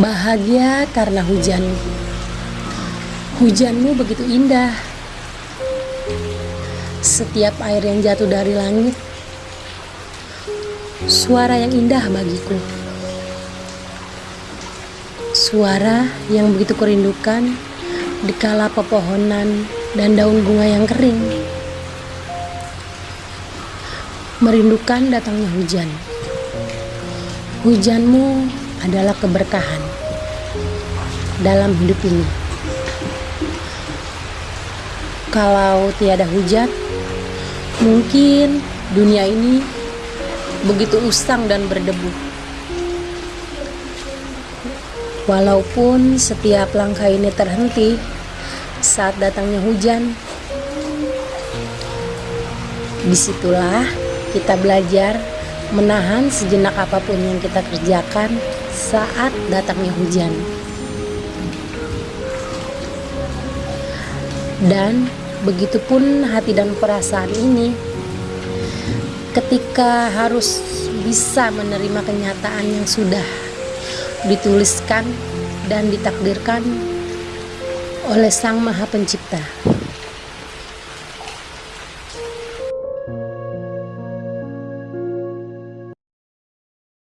Bahagia karena hujanmu. Hujanmu begitu indah. Setiap air yang jatuh dari langit, suara yang indah bagiku. Suara yang begitu kerindukan di kala pepohonan dan daun bunga yang kering. Merindukan datangnya hujan. Hujanmu adalah keberkahan dalam hidup ini. Kalau tiada hujan, mungkin dunia ini begitu usang dan berdebu. Walaupun setiap langkah ini terhenti saat datangnya hujan, di situlah kita belajar menahan sejenak apa pun yang kita kerjakan saat datangnya hujan. Dan begitupun hati dan perasaan ini ketika harus bisa menerima kenyataan yang sudah dituliskan dan ditakdirkan oleh Sang Maha Pencipta.